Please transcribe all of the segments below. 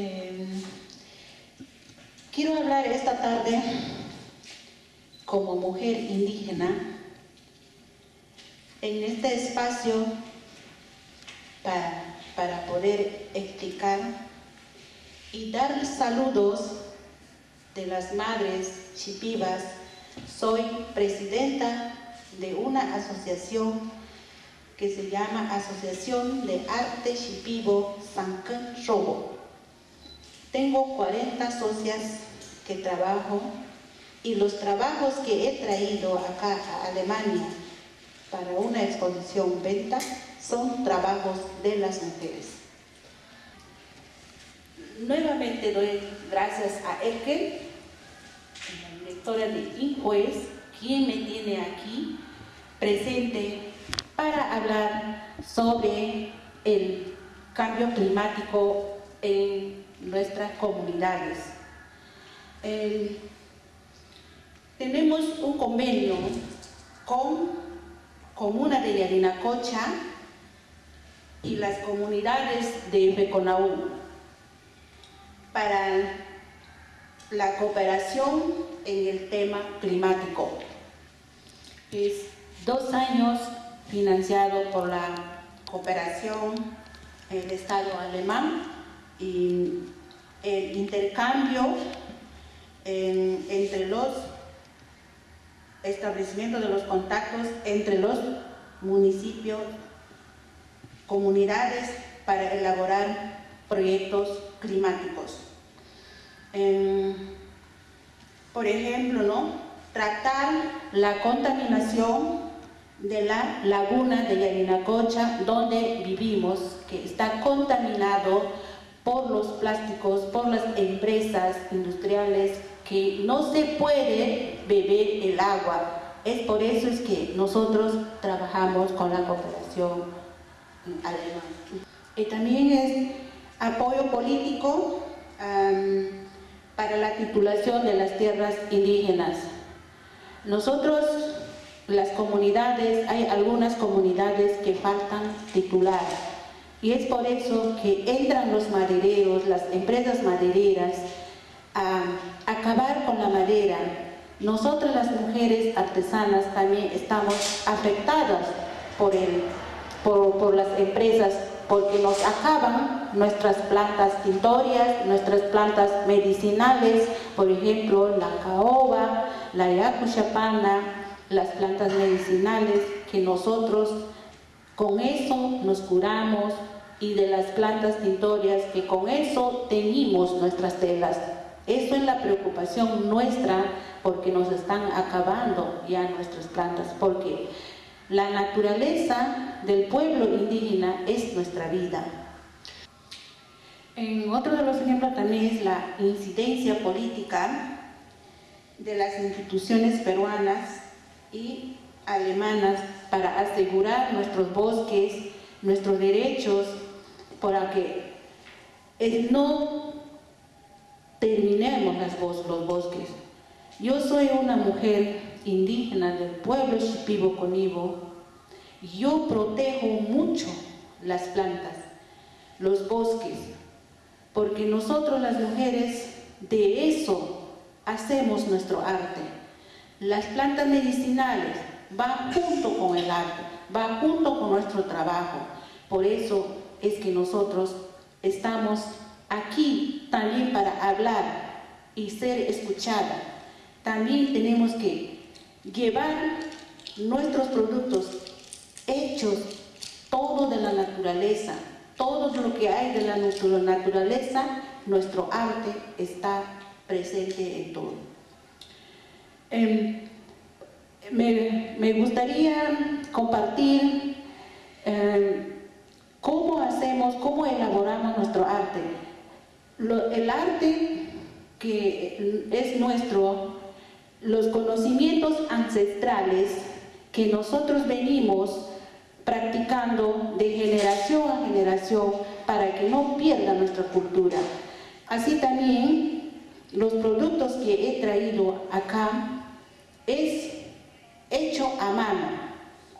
Eh, quiero hablar esta tarde como mujer indígena en este espacio para, poder explicar y dar saludos de las madres chipivas. Soy presidenta de una asociación que se llama Asociación de Arte Chipivo Sanken Robo. Tengo 40 socias que trabajo y los trabajos que he traído acá a Alemania para una exposición venta son trabajos de las mujeres. Nuevamente doy gracias a Elke, la directora de Injuez, quien me tiene aquí presente para hablar sobre el cambio climático en nuestras comunidades. tenemos un convenio con Comuna de Yarinacocha y las comunidades de Beconaú para la cooperación en el tema climático. Es dos años financiado por la cooperación del Estado alemán y el intercambio entre los establecimientos de los contactos entre los municipios, comunidades para elaborar proyectos climáticos. por ejemplo, ¿no? tratar la contaminación de la laguna de Yarinacocha, donde vivimos, que está contaminado por los plásticos, por las empresas industriales, que no se puede beber el agua. Es por eso es que nosotros trabajamos con la cooperación alemana. Y también es apoyo político para la titulación de las tierras indígenas. Nosotros las comunidades, hay algunas comunidades que faltan titular y es por eso que entran los madereros, las empresas madereras a acabar con la madera. Nosotras las mujeres artesanas también estamos afectadas por, el, por, las empresas porque nos acaban nuestras plantas tintorias, nuestras plantas medicinales, por ejemplo la caoba, la yacuchapana, las plantas medicinales que nosotros con eso nos curamos y de las plantas tintorias que con eso teñimos nuestras telas. Eso es la preocupación nuestra porque nos están acabando ya nuestras plantas, porque la naturaleza del pueblo indígena es nuestra vida. En otro de los ejemplos también es la incidencia política de las instituciones peruanas y alemanas para asegurar nuestros bosques, nuestros derechos, para que no terminemos los bosques. Yo soy una mujer indígena del pueblo Shipibo Conibo. Yo protejo mucho las plantas, los bosques, porque nosotros las mujeres de eso hacemos nuestro arte. Las plantas medicinales van junto con el arte, van junto con nuestro trabajo. Por eso es que nosotros estamos aquí también para hablar y ser escuchada. También tenemos que llevar nuestros productos hechos, todo de la naturaleza, todo lo que hay de la naturaleza, nuestro arte está presente en todo. Em, me, gustaría compartir em, cómo hacemos, cómo elaboramos nuestro arte. el arte que es nuestro, los conocimientos ancestrales que nosotros venimos practicando de generación a generación para que no pierda nuestra cultura. Así también los productos que he traído acá es hecho a mano,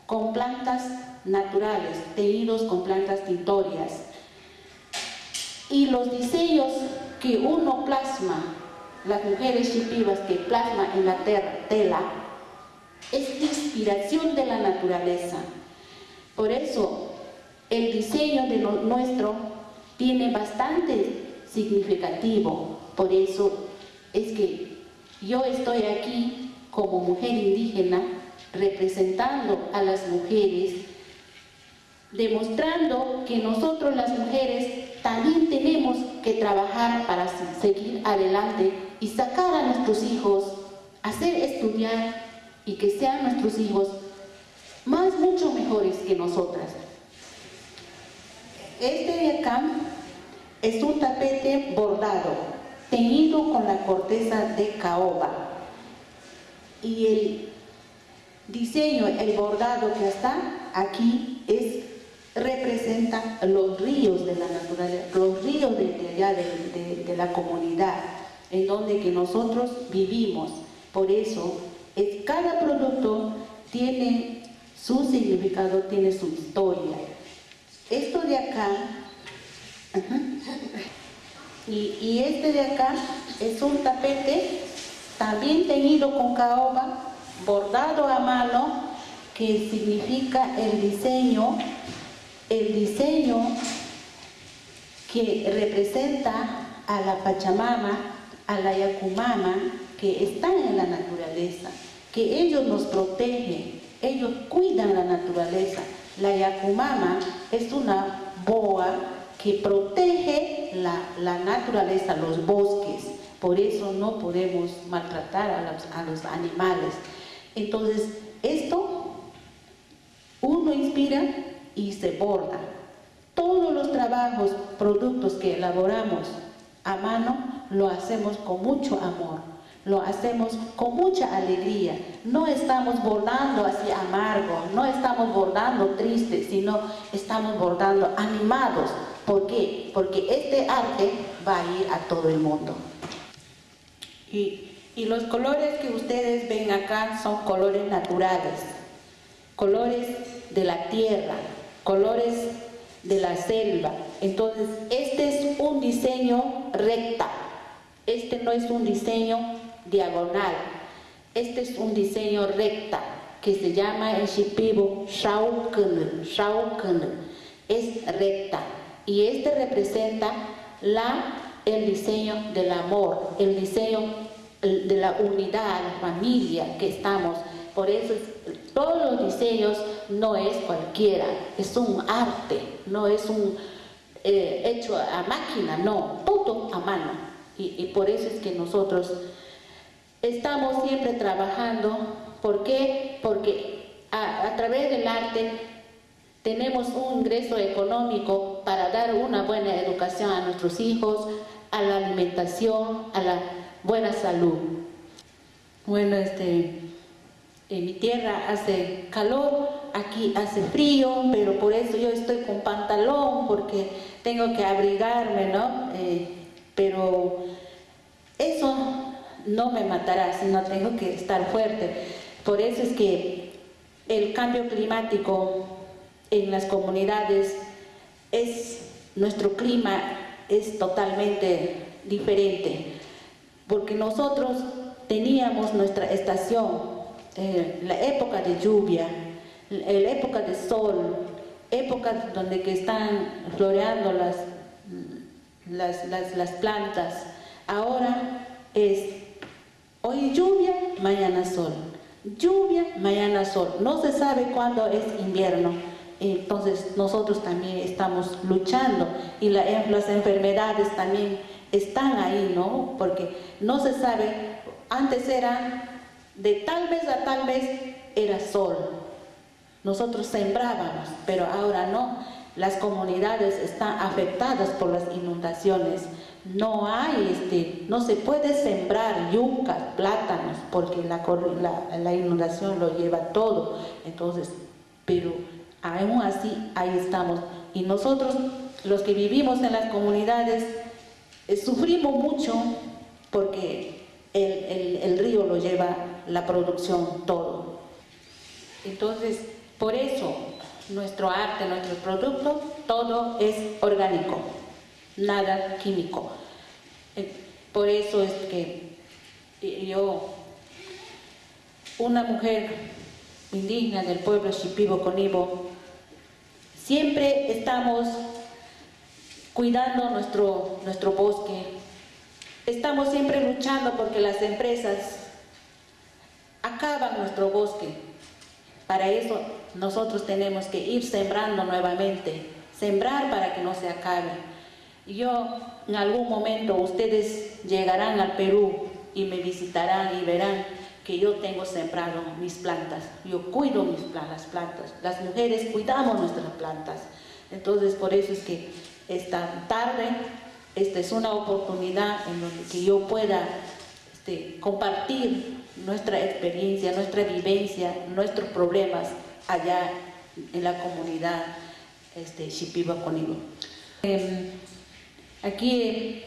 con plantas naturales, teñidos con plantas tintorias. Y los diseños que uno plasma, las mujeres chipivas que plasma en la tela, es inspiración de la naturaleza. Por eso, el diseño de lo nuestro tiene bastante significativo. Por eso es que yo estoy aquí como mujer indígena representando a las mujeres, demostrando que nosotros las mujeres también tenemos que trabajar para seguir adelante y sacar a nuestros hijos, hacer estudiar y que sean nuestros hijos más mucho mejores que nosotras. Este de acá es un tapete bordado, teñido con la corteza de caoba. Y el diseño, el bordado que está aquí es representa los ríos de la naturaleza, los ríos de, allá de, de, la comunidad, en donde que nosotros vivimos. Por eso, es, cada producto tiene su significado, tiene su historia. Esto de acá, y, y este de acá es un tapete también teñido con caoba, bordado a mano, que significa el diseño, el diseño que representa a la Pachamama, a la Yacumama, que están en la naturaleza, que ellos nos protegen, ellos cuidan la naturaleza. La Yacumama es una boa que protege la, la naturaleza, los bosques, por eso no podemos maltratar a los, a los animales. Entonces, esto uno inspira y se borda. Todos los trabajos, productos que elaboramos a mano, lo hacemos con mucho amor, lo hacemos con mucha alegría. No estamos bordando así amargo, no estamos bordando triste, sino estamos bordando animados. ¿Por qué? Porque este arte va a ir a todo el mundo. Y y los colores que ustedes ven acá son colores naturales, colores de la tierra, colores de la selva. Entonces, este es un diseño recta, este no es un diseño diagonal, este es un diseño recta que se llama en Shipibo Shauken, es recta. Y este representa la, el diseño del amor, el diseño de la unidad, la familia que estamos. Por eso todos los diseños no es cualquiera, es un arte, no es un eh, hecho a máquina, no, todo a mano. Y, por eso es que nosotros estamos siempre trabajando. ¿Por qué? Porque a, a través del arte tenemos un ingreso económico para dar una buena educación a nuestros hijos, a la alimentación, a la buena salud. Bueno, este, en mi tierra hace calor, aquí hace frío, pero por eso yo estoy con pantalón, porque tengo que abrigarme, ¿no? Eh, pero eso no me matará, sino tengo que estar fuerte. Por eso es que el cambio climático en las comunidades es, nuestro clima es totalmente diferente porque nosotros teníamos nuestra estación, eh, la época de lluvia, la época de sol, época donde que están floreando las, las, las, plantas. Ahora es hoy lluvia, mañana sol. Lluvia, mañana sol. No se sabe cuándo es invierno. Entonces nosotros también estamos luchando y las enfermedades también están ahí, ¿no? Porque no se sabe, antes era de tal vez a tal vez era sol. Nosotros sembrábamos, pero ahora no. Las comunidades están afectadas por las inundaciones. No hay, este, no se puede sembrar yucas, plátanos, porque la, la, la inundación lo lleva todo. Entonces, pero aún así, ahí estamos. Y nosotros, los que vivimos en las comunidades, sufrimos mucho porque el, río lo lleva la producción todo. Entonces, por eso nuestro arte, nuestro producto, todo es orgánico. nada químico. Eh, por eso es que yo, una mujer indígena del pueblo Shipibo Conibo, siempre estamos cuidando nuestro, nuestro bosque, estamos siempre luchando porque las empresas acaban nuestro bosque. Para eso nosotros tenemos que ir sembrando nuevamente, sembrar para que no se acabe. Yo, en algún momento, ustedes llegarán al Perú y me visitarán y verán que yo tengo sembrado mis plantas. Yo cuido mis las plantas. Las mujeres cuidamos nuestras plantas. Entonces, por eso es que esta tarde, esta es una oportunidad en donde que yo pueda este, compartir nuestra experiencia, nuestra vivencia, nuestros problemas allá en la comunidad este, Shipiba Conigo. Em, aquí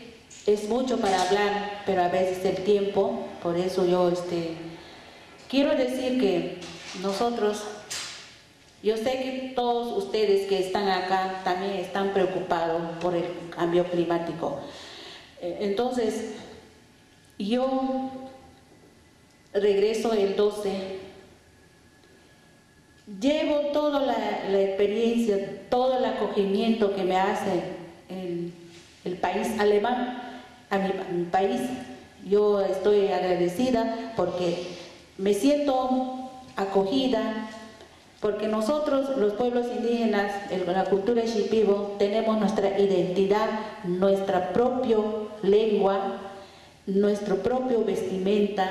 es mucho para hablar, pero a veces el tiempo, por eso yo este, quiero decir que nosotros, yo sé que todos ustedes que están acá también están preocupados por el cambio climático. Eh, entonces, yo regreso el 12, llevo toda la, experiencia, todo el acogimiento que me hace el, el país alemán a mi, país. Yo estoy agradecida porque me siento acogida, porque nosotros, los pueblos indígenas, la cultura shipibo, tenemos nuestra identidad, nuestra propia lengua, nuestro propio vestimenta,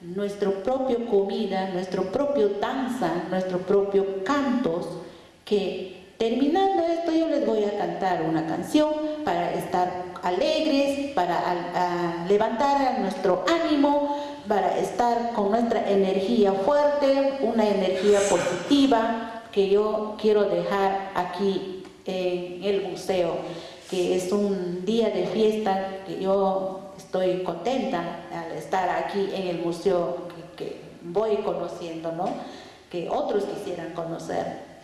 nuestro propio comida, nuestro propio danza, nuestro propio cantos, que terminando esto yo les voy a cantar una canción para estar alegres, para levantar nuestro ánimo, para estar con nuestra energía fuerte, una energía positiva que yo quiero dejar aquí en el museo, que es un día de fiesta que yo estoy contenta al estar aquí en el museo que, voy conociendo, ¿no? que otros quisieran conocer.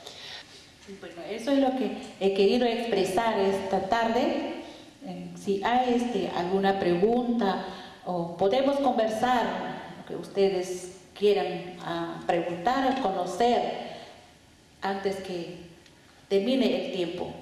Bueno, eso es lo que he querido expresar esta tarde. Eh, si hay este, alguna pregunta o podemos conversar, lo que ustedes quieran ah, preguntar, conocer, antes que termine el tiempo.